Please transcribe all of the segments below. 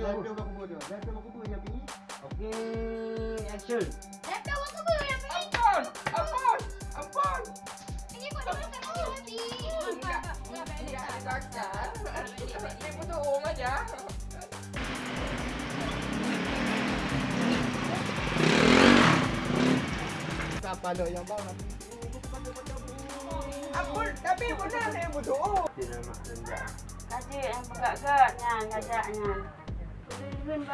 Action. Yang. Ampun, ampun, ampun. Ini yang aja. Yang tapi benar ni berdua. Tidak nak rendah. Kaji yang pegat-gat Nyan, ngajak Nyan Bang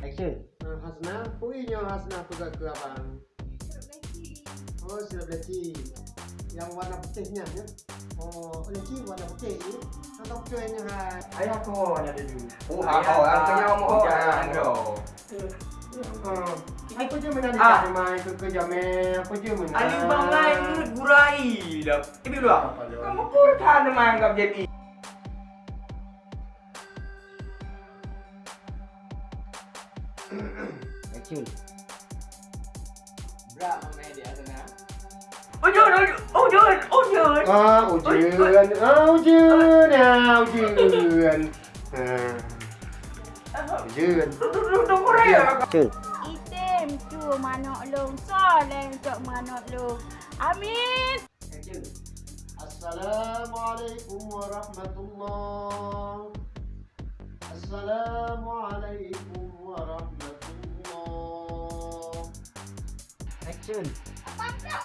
Action. Nah, Hasna, puinya Hasna pegang ke abang. Oh, sirap leci. Yang warna putihnya ya. Oh, leci warna putih ni. Tentang putihnya hai. Ayah kau ada dulu. Oh, oh, angkanya mau jangan kau. Oh, apa je mana Ah. ni mai ke kerja me? Apa je mana? Ali bangai mulut gurai dah. Ibu dia? Kamu pun kan menganggap jadi. you. Ôi trời ơi, ôi trời, ôi trời. À, ôi trời, ôi trời, Item. Amin. Action. Apa pula?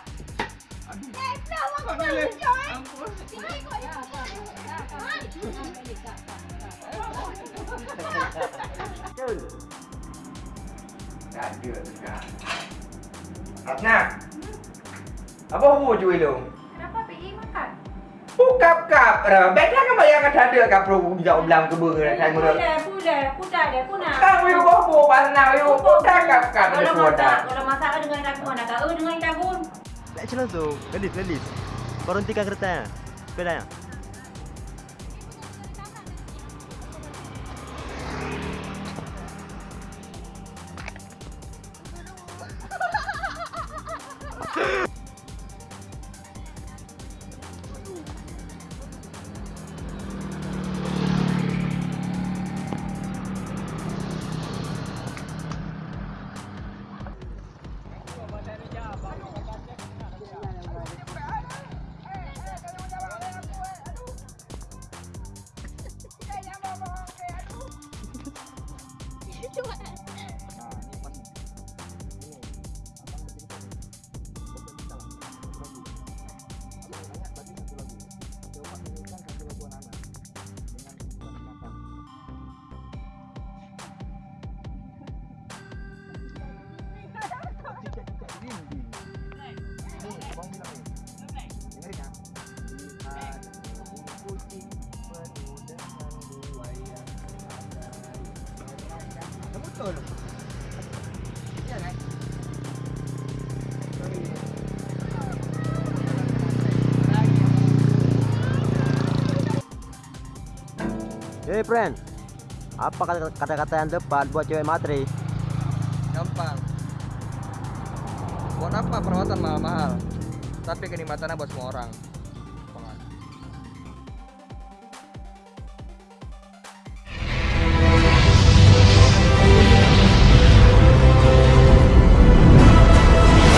Eh, pula waktu aku yang pergi. Jangan ikut dia. Action. Tak ada juga. Asna. Apa hu cuy lu? Kenapa pergi makan? Bukap kap. Beda kan bayang ada ada kap pro jauh belang ke ber mula. Pudah, pudah, pudah dia, pudah Kang yu bobo pasna yu budak kap kap Kalau masak, kalau masak dengan dagun Nak tahu dengan dagun Action langsung. Lelis, Sepedanya. Hey friend, apa kata- kata-kata yang tepat buat cewek matri? Gampang. Buat apa perawatan mahal-mahal? Tapi kenikmatannya buat semua orang.